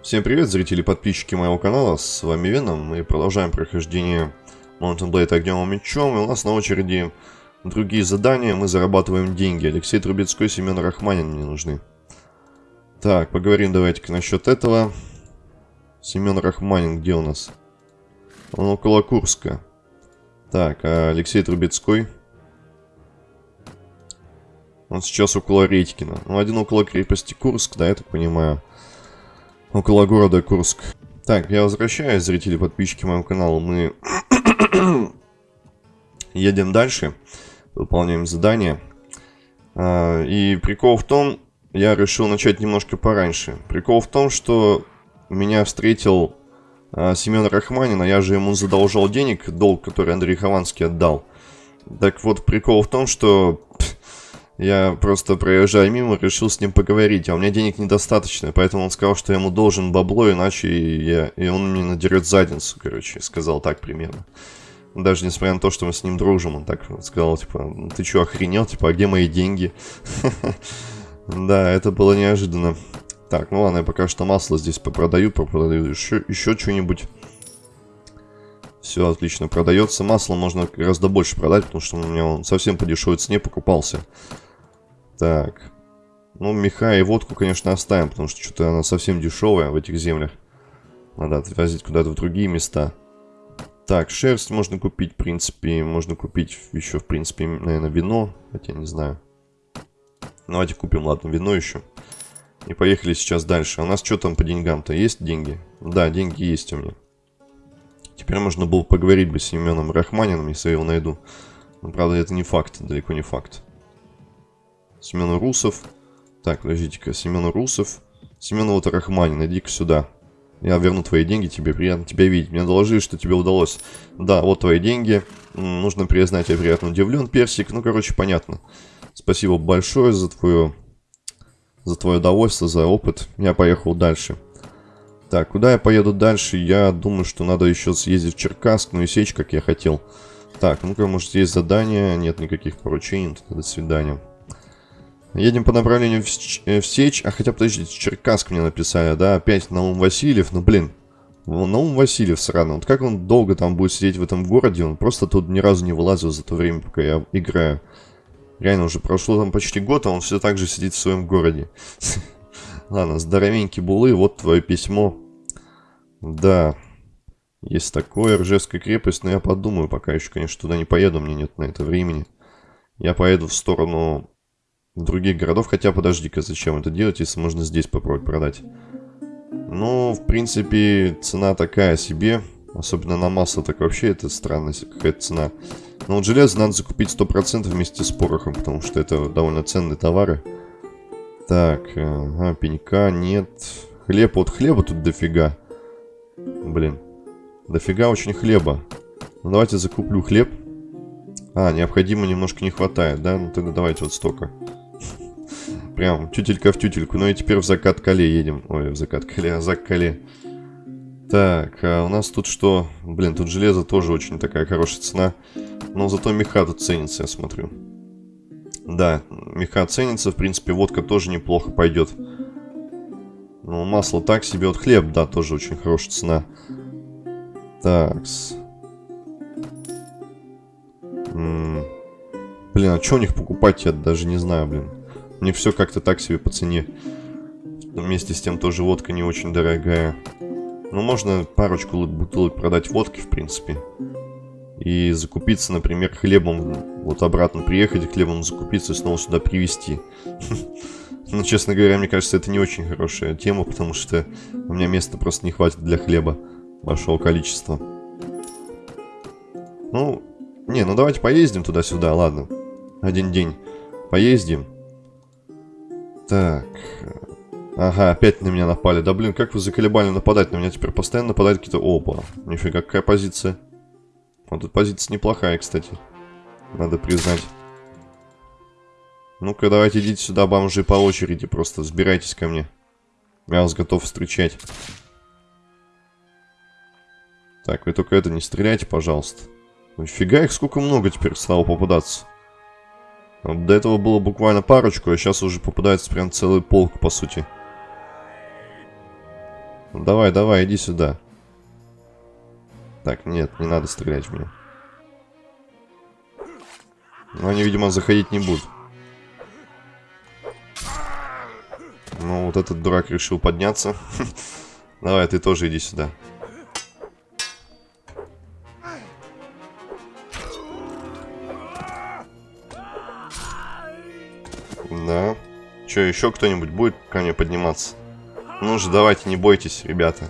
Всем привет, зрители и подписчики моего канала, с вами Веном, мы продолжаем прохождение Mountain Blade огнем и мечом, и у нас на очереди другие задания, мы зарабатываем деньги. Алексей Трубецкой, Семен Рахманин мне нужны. Так, поговорим давайте-ка насчет этого. Семен Рахманин где у нас? Он около Курска. Так, а Алексей Трубецкой? Он сейчас около Редькина. Ну, один около крепости Курск, да, я так понимаю. Около города Курск. Так, я возвращаюсь, зрители, подписчики моего канала. Мы едем дальше. Выполняем задание. А, и прикол в том, я решил начать немножко пораньше. Прикол в том, что меня встретил а, Семен Рахманин, а я же ему задолжал денег, долг, который Андрей Хованский отдал. Так вот, прикол в том, что я просто проезжая мимо, решил с ним поговорить, а у меня денег недостаточно, поэтому он сказал, что я ему должен бабло, иначе я, и он мне надерет задницу, короче, сказал так примерно. Даже несмотря на то, что мы с ним дружим, он так сказал, типа, ты что, охренел, типа, а где мои деньги? Да, это было неожиданно. Так, ну ладно, я пока что масло здесь попродаю, попродаю еще, еще что-нибудь. Все отлично продается. Масло можно гораздо больше продать, потому что у меня он совсем по дешевой цене покупался. Так. Ну, меха и водку, конечно, оставим, потому что что-то она совсем дешевая в этих землях. Надо отвозить куда-то в другие места. Так, шерсть можно купить, в принципе. Можно купить еще, в принципе, наверное, вино. Хотя не знаю. Давайте купим, ладно, вино еще. И поехали сейчас дальше. А у нас что там по деньгам-то? Есть деньги? Да, деньги есть у меня. Теперь можно было поговорить бы с Семеном Рахманином, если я его найду. Но, правда, это не факт, далеко не факт. Семен Русов. Так, подождите-ка, Семен Русов. Семен вот Рахманин, иди-ка сюда. Я верну твои деньги, тебе приятно тебя видеть. Мне доложили, что тебе удалось. Да, вот твои деньги. Нужно признать, я приятно удивлен, Персик. Ну, короче, понятно. Спасибо большое за твое... За твое удовольствие, за опыт. Я поехал дальше. Так, куда я поеду дальше? Я думаю, что надо еще съездить в Черкасск, ну и сечь, как я хотел. Так, ну-ка, может, есть задание? Нет никаких поручений. До свидания. Едем по направлению в, э, в Сечь. А хотя, подождите, Черкасск мне написали, да? Опять Наум Васильев. Ну, блин. Наум Васильев сраный. Вот как он долго там будет сидеть в этом городе? Он просто тут ни разу не вылазил за то время, пока я играю. Реально, уже прошло там почти год, а он все так же сидит в своем городе. Ладно, здоровенький булы, вот твое письмо. Да, есть такое, Ржевская крепость, но я подумаю, пока еще, конечно, туда не поеду, мне нет на это времени. Я поеду в сторону других городов. Хотя, подожди-ка, зачем это делать, если можно здесь попробовать продать? Ну, в принципе, цена такая себе. Особенно на масло, так вообще это странная какая-то цена. Но вот железо надо закупить 100% вместе с порохом, потому что это довольно ценные товары. Так, ага, пенька нет. Хлеб, вот хлеба тут дофига. Блин, дофига очень хлеба. Ну, давайте закуплю хлеб. А, необходимо немножко не хватает, да? Ну, тогда давайте вот столько. Прям тютелька в тютельку. Ну и теперь в закат Кале едем. Ой, в закат Кале, а зак Кале. Так, а у нас тут что? Блин, тут железо тоже очень такая хорошая цена. Но зато меха тут ценится, я смотрю. Да, меха ценится. В принципе, водка тоже неплохо пойдет. Ну, масло так себе. Вот хлеб, да, тоже очень хорошая цена. Такс. Блин, а что у них покупать, я даже не знаю, блин. Мне все как-то так себе по цене. Вместе с тем тоже водка не очень дорогая. Ну, можно парочку бутылок продать водки, в принципе. И закупиться, например, хлебом. Вот обратно приехать, хлебом закупиться и снова сюда привезти. Ну, честно говоря, мне кажется, это не очень хорошая тема, потому что у меня места просто не хватит для хлеба большого количества. Ну, не, ну давайте поездим туда-сюда, ладно. Один день поездим. Так. Ага, опять на меня напали. Да блин, как вы заколебали нападать? На меня теперь постоянно нападают какие-то... Опа, нифига, какая позиция. Вот тут позиция неплохая, кстати. Надо признать. Ну-ка, давайте идите сюда, бомжи, по очереди. Просто сбирайтесь ко мне. Я вас готов встречать. Так, вы только это не стреляйте, пожалуйста. Нифига их сколько много теперь стало попадаться. До этого было буквально парочку, а сейчас уже попадается прям целый полк, по сути. Давай, давай, иди сюда. Так, нет, не надо стрелять в меня. Но они, видимо, заходить не будут. Ну, вот этот дурак решил подняться. Давай, ты тоже иди сюда. Че, еще кто-нибудь будет ко мне подниматься? Ну же, давайте, не бойтесь, ребята.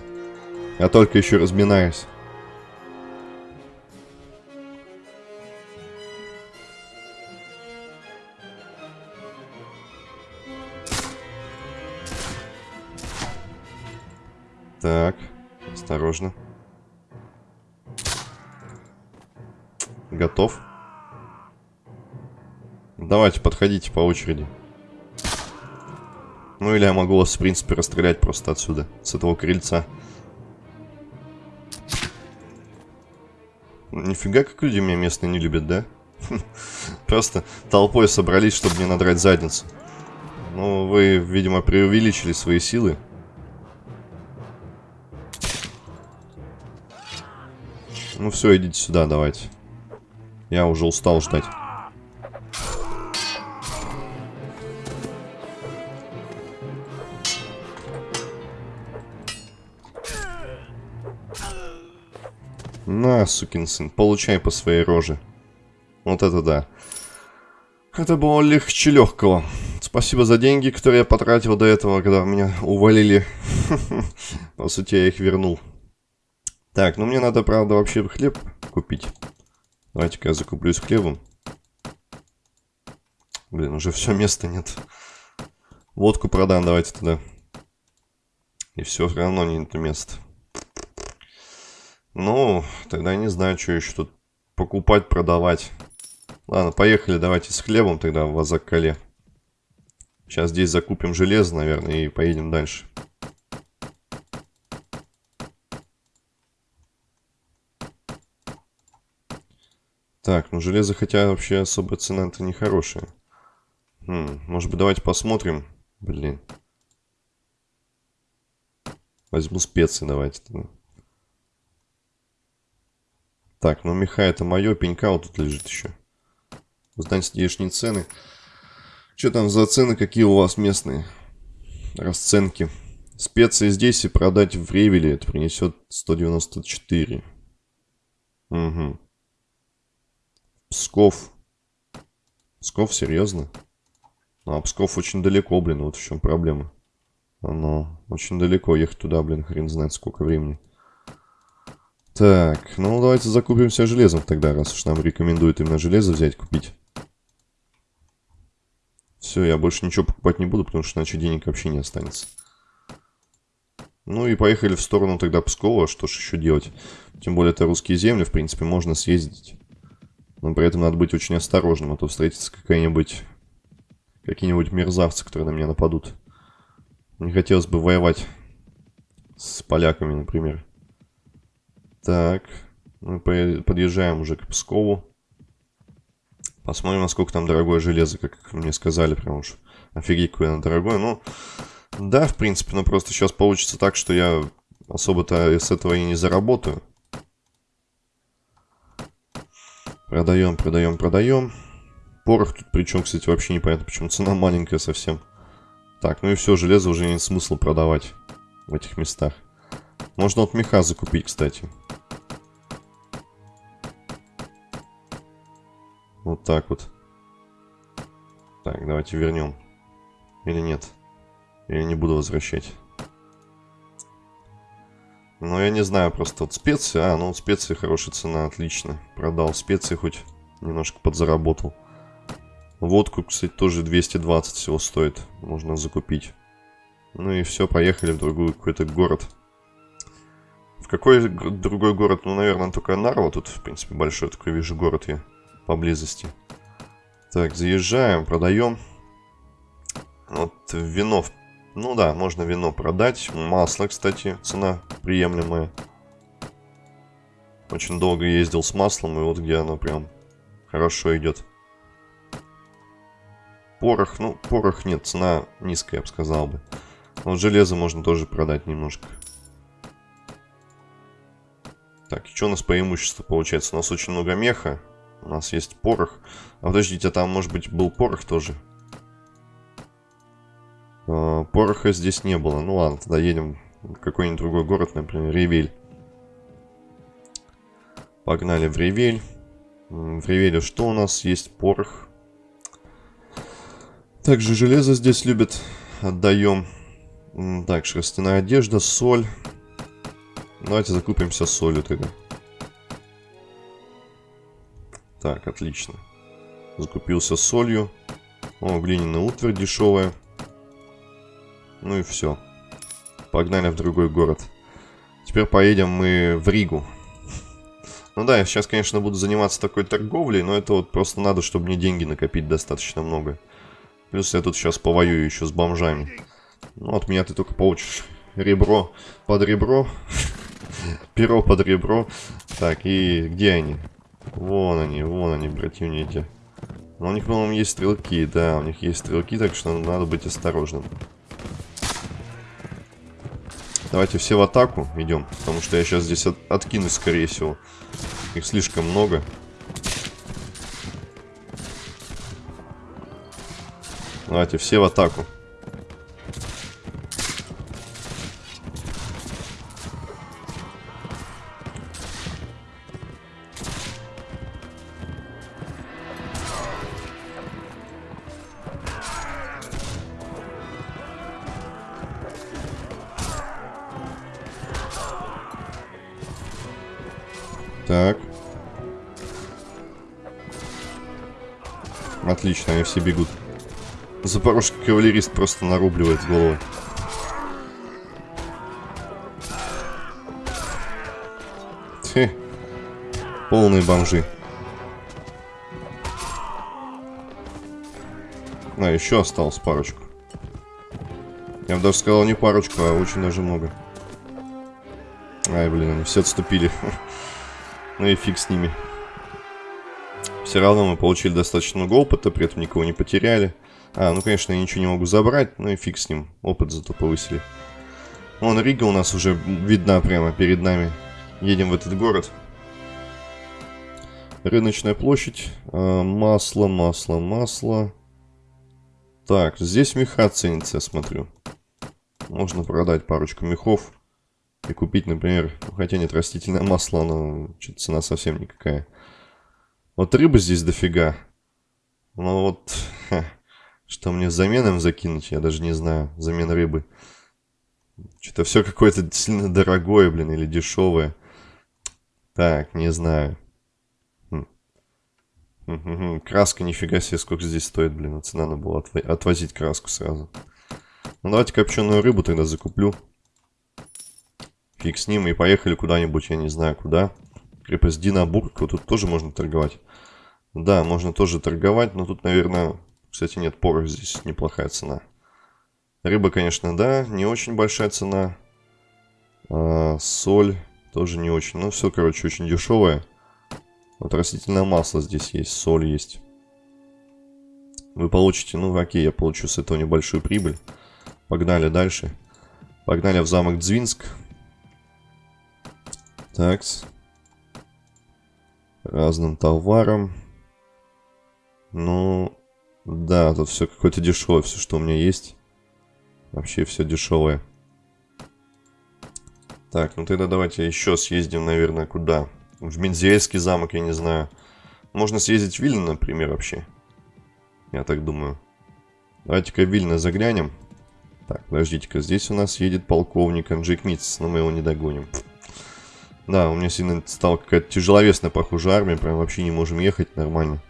Я только еще разминаюсь. Так, осторожно. Готов? Давайте, подходите по очереди. Ну или я могу вас, в принципе, расстрелять просто отсюда, с этого крыльца. Нифига, как люди меня местные не любят, да? Просто толпой собрались, чтобы мне надрать задницу. Ну, вы, видимо, преувеличили свои силы. Ну все, идите сюда, давайте. Я уже устал ждать. Сукин сын, получай по своей роже. Вот это да. Это было легче легкого. Спасибо за деньги, которые я потратил до этого, когда меня увалили. По сути, я их вернул. Так, ну мне надо, правда, вообще хлеб купить. Давайте-ка я закуплюсь хлебом. Блин, уже все, места нет. Водку продам, давайте туда. И все равно нет места. Ну, тогда не знаю, что еще тут покупать, продавать. Ладно, поехали, давайте с хлебом тогда в Азаккале. Сейчас здесь закупим железо, наверное, и поедем дальше. Так, ну железо хотя вообще особо цена-то не хорошая. Хм, может быть давайте посмотрим. Блин. Возьму специи давайте. Так, ну меха это мое, пенька вот тут лежит еще. Узнать здешние цены. Что там за цены, какие у вас местные расценки? Специи здесь и продать в Ревеле это принесет 194. Угу. Псков. Псков, серьезно? Ну, а Псков очень далеко, блин, вот в чем проблема. Оно очень далеко, ехать туда, блин, хрен знает сколько времени. Так, ну давайте закупимся железом тогда, раз уж нам рекомендуют именно железо взять, купить. Все, я больше ничего покупать не буду, потому что иначе денег вообще не останется. Ну и поехали в сторону тогда Пскова, что ж еще делать. Тем более это русские земли, в принципе, можно съездить. Но при этом надо быть очень осторожным, а то встретится какая-нибудь... Какие-нибудь мерзавцы, которые на меня нападут. Не хотелось бы воевать с поляками, например. Так, мы подъезжаем уже к Пскову. Посмотрим, насколько там дорогое железо, как мне сказали, прям уж офигеть, какое оно дорогое. Ну, да, в принципе, но просто сейчас получится так, что я особо-то с этого и не заработаю. Продаем, продаем, продаем. Порох тут причем, кстати, вообще непонятно, почему цена маленькая совсем. Так, ну и все, железо уже нет смысла продавать в этих местах. Можно от меха закупить, кстати. Вот так вот. Так, давайте вернем. Или нет? Я не буду возвращать. Ну, я не знаю, просто вот специи. А, ну специи хорошая цена, отлично. Продал специи, хоть немножко подзаработал. Водку, кстати, тоже 220 всего стоит. Можно закупить. Ну и все, поехали в другой какой-то город. Какой другой город? Ну, наверное, только Нарва. Тут, в принципе, большой такой вижу город я поблизости. Так, заезжаем, продаем. Вот вино ну да, можно вино продать. Масло, кстати, цена приемлемая. Очень долго ездил с маслом, и вот где оно прям хорошо идет. Порох, ну, порох нет, цена низкая, я бы сказал бы. Вот железо можно тоже продать немножко. Так, и что у нас по имуществу получается? У нас очень много меха. У нас есть порох. А подождите, а там, может быть, был порох тоже? А, пороха здесь не было. Ну ладно, тогда едем в какой-нибудь другой город, например, Ревель. Погнали в Ревель. В Ревеле что у нас? Есть порох. Также железо здесь любят. Отдаем. Так, шерстяная одежда, соль. Давайте закупимся солью тогда. Так, отлично. Закупился солью. О, глиняная утварь дешевая. Ну и все. Погнали в другой город. Теперь поедем мы в Ригу. Ну да, я сейчас, конечно, буду заниматься такой торговлей, но это вот просто надо, чтобы мне деньги накопить достаточно много. Плюс я тут сейчас повоюю еще с бомжами. Ну, от меня ты только получишь ребро под ребро. Перо под ребро. Так, и где они? Вон они, вон они, противники. Но у них, по-моему, есть стрелки, да, у них есть стрелки, так что надо быть осторожным. Давайте все в атаку идем, потому что я сейчас здесь от откинусь, скорее всего. Их слишком много. Давайте все в атаку. Так. Отлично, они все бегут. Запорожский кавалерист просто нарубливает головы. Хе. Полные бомжи. А, еще осталось парочку. Я бы даже сказал не парочку, а очень даже много. Ай, блин, они все отступили. Ну и фиг с ними. Все равно мы получили достаточно много опыта, при этом никого не потеряли. А, ну, конечно, я ничего не могу забрать, ну и фиг с ним. Опыт зато повысили. Вон Рига у нас уже видна прямо перед нами. Едем в этот город. Рыночная площадь. А, масло, масло, масло. Так, здесь меха ценится, я смотрю. Можно продать парочку мехов. И купить, например, хотя нет, растительное масло, оно что-то цена совсем никакая. Вот рыбы здесь дофига. Ну вот, ха, что мне заменом закинуть, я даже не знаю. Замен рыбы. Что-то все какое-то сильно дорогое, блин, или дешевое. Так, не знаю. Хм. Краска, нифига себе, сколько здесь стоит, блин. Цена надо было отво отвозить краску сразу. Ну, давайте копченую рыбу тогда закуплю. Фиг с ним, и поехали куда-нибудь, я не знаю куда. Крепость Динабург, вот тут тоже можно торговать. Да, можно тоже торговать, но тут, наверное, кстати, нет, порох здесь неплохая цена. Рыба, конечно, да, не очень большая цена. А, соль тоже не очень. Ну, все, короче, очень дешевое. Вот растительное масло здесь есть, соль есть. Вы получите, ну, окей, я получу с этого небольшую прибыль. Погнали дальше. Погнали в замок Дзвинск. Так. Разным товаром. Ну, да, тут все какое-то дешевое, все, что у меня есть. Вообще все дешевое. Так, ну тогда давайте еще съездим, наверное, куда? В Мензельский замок, я не знаю. Можно съездить в Вильно, например, вообще. Я так думаю. Давайте-ка в Вильно заглянем. Так, подождите-ка, здесь у нас едет полковник Анджик Митц, но мы его не догоним. Да, у меня сильно стала какая-то тяжеловесная, похоже, армия. Прям вообще не можем ехать нормально.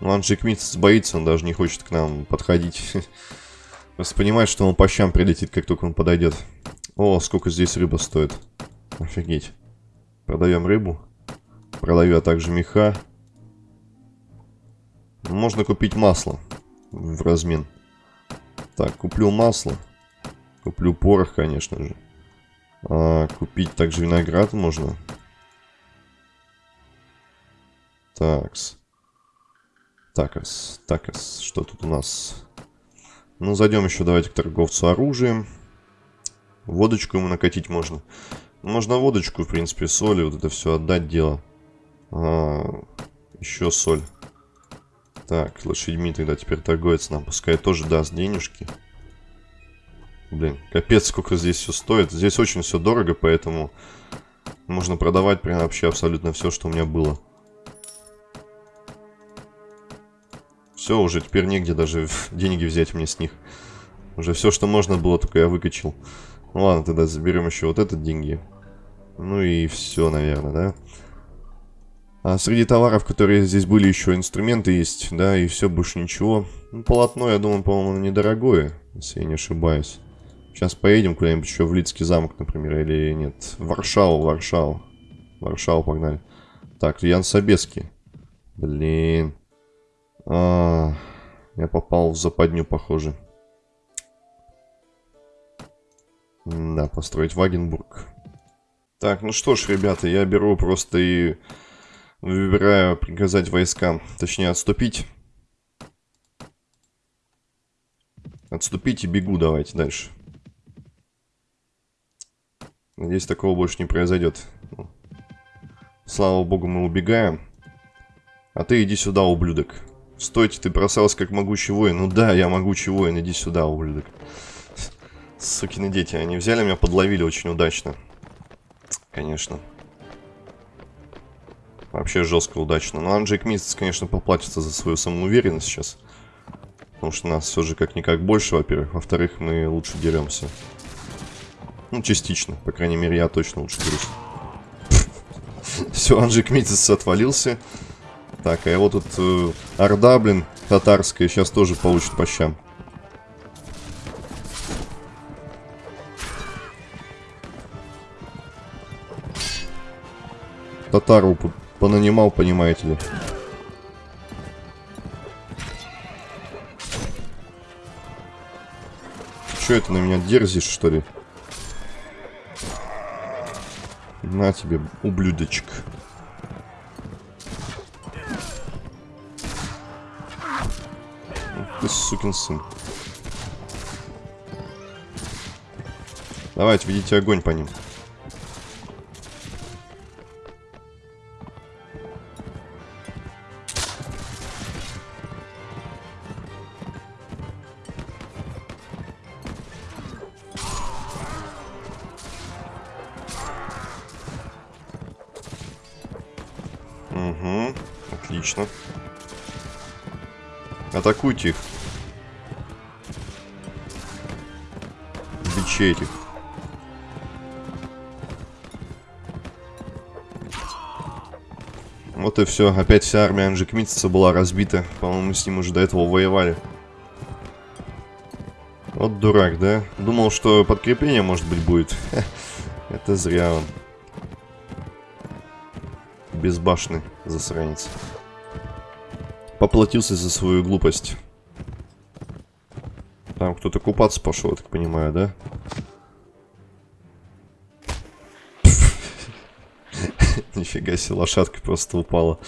Ну, Анджик Митц боится, он даже не хочет к нам подходить. Просто понимает, что он по щам прилетит, как только он подойдет. О, сколько здесь рыба стоит. Офигеть. Продаем рыбу. Продаю, а также меха. Можно купить масло в размен. Так, куплю масло. Куплю порох, конечно же. А, купить также виноград можно. Такс. Такас. Такас. Что тут у нас? Ну, зайдем еще давайте к торговцу оружием. Водочку ему накатить можно. Можно водочку, в принципе, соли, вот это все отдать дело. А, еще соль. Так, лошадьми тогда теперь торговец нам пускай тоже даст денежки. Блин, капец, сколько здесь все стоит. Здесь очень все дорого, поэтому можно продавать прям вообще абсолютно все, что у меня было. Все, уже теперь негде даже деньги взять мне с них. Уже все, что можно было, только я выкачал. Ну ладно, тогда заберем еще вот этот деньги. Ну и все, наверное, да? А среди товаров, которые здесь были, еще инструменты есть, да, и все, больше ничего. Ну, полотно, я думаю, по-моему, недорогое, если я не ошибаюсь. Сейчас поедем куда-нибудь еще в Лицкий замок, например, или нет. Варшаву, Варшаву. Варшаву погнали. Так, Ян Собеский. Блин. А, я попал в западню, похоже. Да, построить Вагенбург. Так, ну что ж, ребята, я беру просто и Выбираю приказать войскам, точнее отступить. Отступить и бегу давайте дальше. Надеюсь, такого больше не произойдет. Слава богу, мы убегаем. А ты иди сюда, ублюдок. Стойте, ты бросался как могучий воин. Ну да, я могучий воин, иди сюда, ублюдок. Сукины дети, они взяли меня, подловили очень удачно. Конечно. Вообще жестко удачно. Но Анджейк Мистс, конечно, поплатится за свою самоуверенность сейчас. Потому что нас все же как-никак больше, во-первых. Во-вторых, мы лучше деремся. Ну, частично. По крайней мере, я точно лучше дерусь. Все, Анджейк Митец отвалился. Так, а его тут э, Орда, блин, татарская, сейчас тоже получит по щам. Татару понанимал, понимаете ли. Че это на меня дерзишь, что ли? На тебе, ублюдочек. Ты сукин сын. Давайте, ведите огонь по ним. Атакуйте их. Бичей этих. Вот и все. Опять вся армия Анжикмитца была разбита. По-моему, с ним уже до этого воевали. Вот дурак, да? Думал, что подкрепление, может быть, будет. Это зря он. Безбашный засранец. Поплатился за свою глупость. Там кто-то купаться пошел, я так понимаю, да? Нифига себе, лошадка просто упала.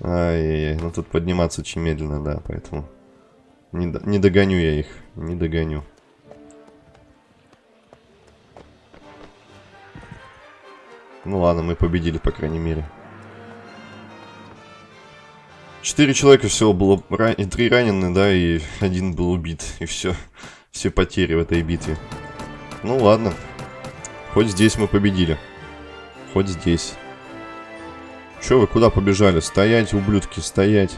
Ай-яй-яй, ну тут подниматься очень медленно, да, поэтому... Не, не догоню я их, не догоню. Ну ладно, мы победили, по крайней мере. Четыре человека всего было, ран... три ранены, да, и один был убит. И все, все потери в этой битве. Ну ладно, хоть здесь мы победили. Хоть здесь. Че вы куда побежали? Стоять, ублюдки, стоять.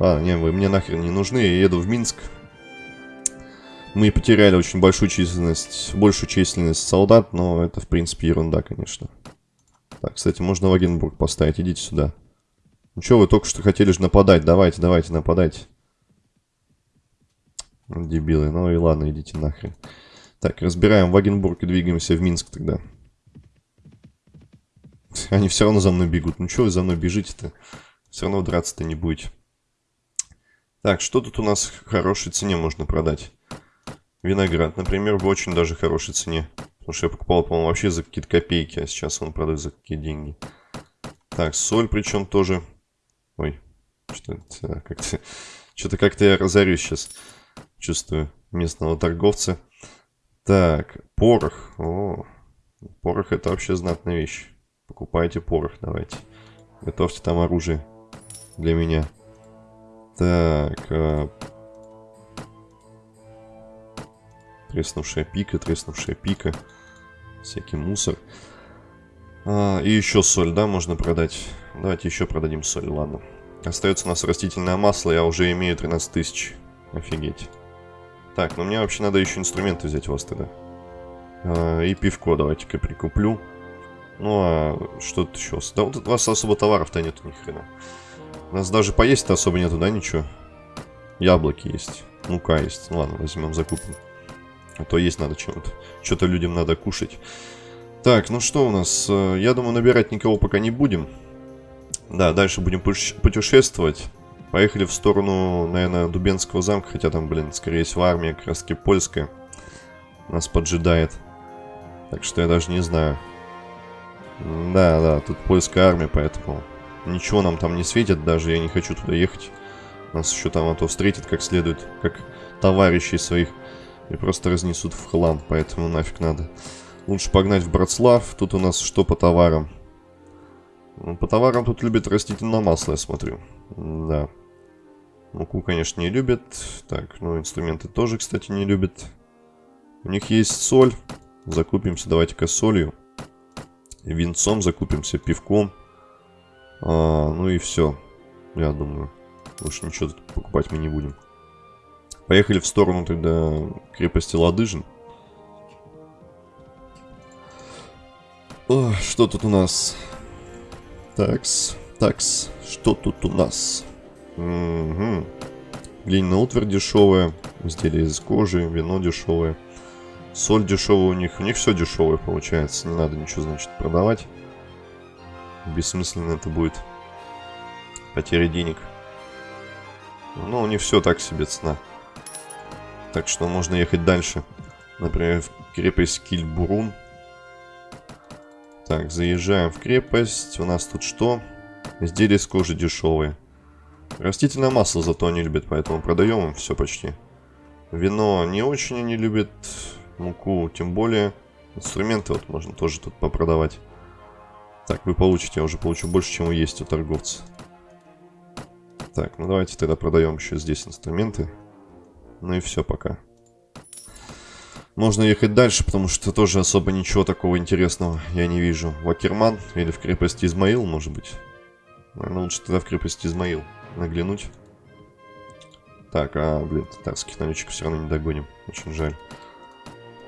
Ладно, не, вы мне нахрен не нужны, я еду в Минск. Мы потеряли очень большую численность, большую численность солдат, но это, в принципе, ерунда, конечно. Так, кстати, можно Вагенбург поставить, идите сюда. Ну что, вы только что хотели же нападать. Давайте, давайте, нападайте. Дебилы. Ну и ладно, идите нахрен. Так, разбираем Вагенбург и двигаемся в Минск тогда. Они все равно за мной бегут. Ну что вы за мной бежите-то? Все равно драться-то не будете. Так, что тут у нас в хорошей цене можно продать? Виноград, например, в очень даже хорошей цене. Потому что я покупал, по-моему, вообще за какие-то копейки, а сейчас он продает за какие деньги. Так, соль причем тоже Что-то как-то что-то как-то я разорюсь сейчас. Чувствую местного торговца. Так, порох. О, Порох это вообще знатная вещь. Покупайте порох, давайте. Готовьте там оружие для меня. Так. А... Треснувшая пика, треснувшая пика. Всякий мусор. А, и еще соль, да, можно продать. Давайте еще продадим соль, ладно. Остается у нас растительное масло, я уже имею 13 тысяч. Офигеть. Так, ну мне вообще надо еще инструменты взять у вас тогда. А, и пивко давайте-ка прикуплю. Ну, а что тут еще? Да вот у вас особо товаров-то нету ни хрена. У нас даже поесть-то особо нету, да, ничего? Яблоки есть, мука есть. Ну ладно, возьмем, закупим. А то есть надо чем-то. Что-то людям надо кушать. Так, ну что у нас? Э, я думаю, набирать никого пока не будем. Да, дальше будем путешествовать. Поехали в сторону, наверное, Дубенского замка. Хотя там, блин, скорее всего, армия таки польская. Нас поджидает. Так что я даже не знаю. Да, да, тут польская армия, поэтому ничего нам там не светит. Даже я не хочу туда ехать. Нас еще там а то встретит как следует, как товарищей своих. И просто разнесут в хлам, поэтому нафиг надо. Лучше погнать в Братслав. Тут у нас что по товарам? Ну, по товарам тут любят растительное масло, я смотрю. Да. Муку, конечно, не любят. Так, ну, инструменты тоже, кстати, не любят. У них есть соль. Закупимся, давайте-ка солью. Винцом закупимся, пивком. А, ну и все. Я думаю. Больше ничего тут покупать мы не будем. Поехали в сторону тогда крепости Ладыжин. О, что тут у нас? Такс, такс, что тут у нас? Угу. Глиняная утварь дешевая, изделия из кожи, вино дешевое. Соль дешевая у них, у них все дешевое получается, не надо ничего, значит, продавать. Бессмысленно это будет. Потеря денег. Но у них все так себе цена. Так что можно ехать дальше. Например, в крепость Кильбурун. Так, заезжаем в крепость. У нас тут что? Изделия из кожи дешевые. Растительное масло зато они любят, поэтому продаем им все почти. Вино не очень они любят. Муку тем более. Инструменты вот можно тоже тут попродавать. Так, вы получите, я уже получу больше, чем вы есть у торговца. Так, ну давайте тогда продаем еще здесь инструменты. Ну и все пока. Можно ехать дальше, потому что тоже особо ничего такого интересного я не вижу. Вакерман или в крепости Измаил, может быть. Наверное, лучше тогда в крепости Измаил наглянуть. Так, а, блин, татарских налетчиков все равно не догоним. Очень жаль.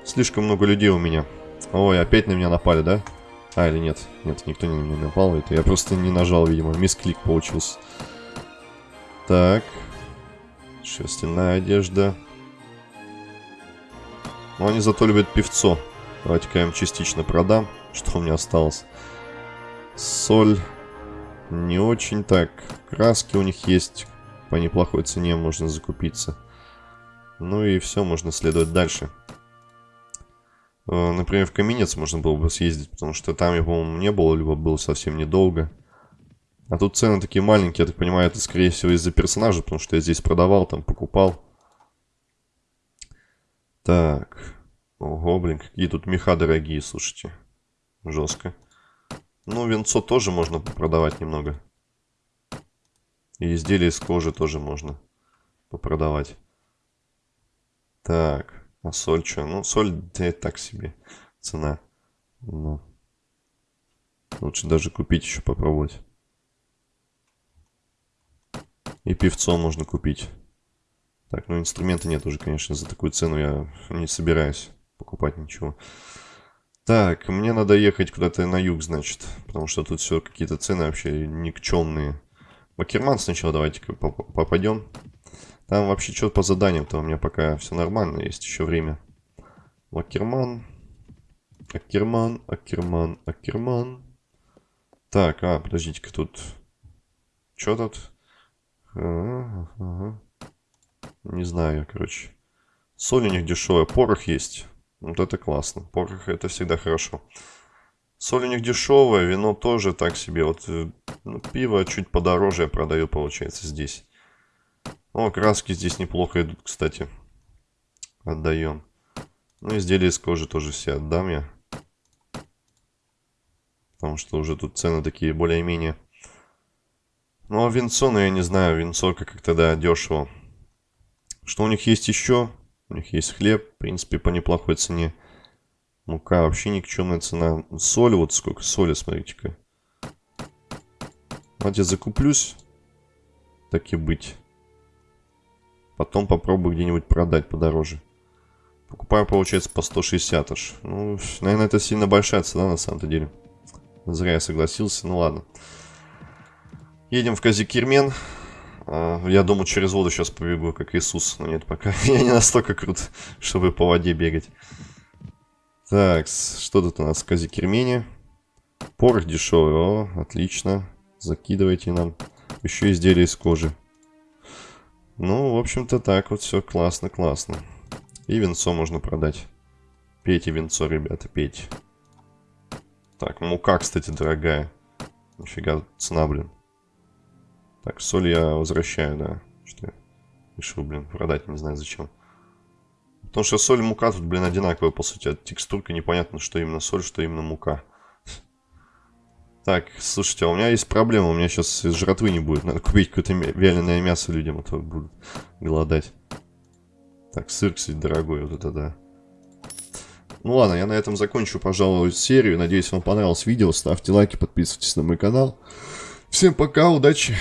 Слишком много людей у меня. Ой, опять на меня напали, да? А, или нет? Нет, никто не на меня напал. Это я просто не нажал, видимо. Мисклик получился. Так. Шерстяная одежда. Но они зато любят певцо. Давайте-ка я им частично продам, что у меня осталось. Соль. Не очень так. Краски у них есть. По неплохой цене можно закупиться. Ну и все, можно следовать дальше. Э, например, в Каменец можно было бы съездить, потому что там я, по-моему, не было, либо было совсем недолго. А тут цены такие маленькие, я так понимаю, это, скорее всего, из-за персонажа, потому что я здесь продавал, там покупал. Так. Ого, блин, какие тут меха дорогие, слушайте. Жестко. Ну, венцо тоже можно продавать немного. И изделия из кожи тоже можно попродавать. Так, а соль что? Ну, соль, да, так себе цена. Но лучше даже купить еще попробовать. И певцо можно купить. Так, ну инструмента нет уже, конечно, за такую цену я не собираюсь покупать ничего. Так, мне надо ехать куда-то на юг, значит. Потому что тут все какие-то цены вообще никчемные. Бакерман сначала давайте-ка попадем. Там вообще что по заданиям-то у меня пока все нормально, есть еще время. Акерман. Акерман, Акерман, Акерман. Так, а, подождите-ка тут. Что тут? Ага, ага. Не знаю, короче. Соль у них дешевая, порох есть. Вот это классно. Порох это всегда хорошо. Соль у них дешевая, вино тоже так себе. Вот э, ну, пиво чуть подороже я продаю, получается, здесь. О, краски здесь неплохо идут, кстати. Отдаем. Ну, изделия из кожи тоже все отдам я. потому что уже тут цены такие более-менее. Ну, а винцо, ну, я не знаю, винцо как тогда дешево. Что у них есть еще? У них есть хлеб, в принципе, по неплохой цене. Мука вообще никчемная цена. Соль, вот сколько соли, смотрите-ка. Я закуплюсь. Так и быть. Потом попробую где-нибудь продать подороже. Покупаю, получается, по 160 аж. Ну, наверное, это сильно большая цена на самом-то деле. Зря я согласился, ну ладно. Едем в Казикирмен. А, я думаю, через воду сейчас побегу, как Иисус. Но нет, пока я не настолько крут, чтобы по воде бегать. Так, что тут у нас в Казикирмене? Порох дешевый, о, отлично. Закидывайте нам. Еще изделия из кожи. Ну, в общем-то, так вот все классно, классно. И венцо можно продать. Пейте венцо, ребята, пейте. Так, мука, кстати, дорогая. Нифига, цена, блин. Так, соль я возвращаю, да. Что я решил, блин, продать, не знаю зачем. Потому что соль и мука тут, блин, одинаковые, по сути. От текстурка непонятно, что именно соль, что именно мука. Так, слушайте, а у меня есть проблема. У меня сейчас жратвы не будет. Надо купить какое-то вяленое мясо людям, а то будут голодать. Так, сыр, кстати, дорогой, вот это да. Ну ладно, я на этом закончу, пожалуй, серию. Надеюсь, вам понравилось видео. Ставьте лайки, подписывайтесь на мой канал. Всем пока, удачи!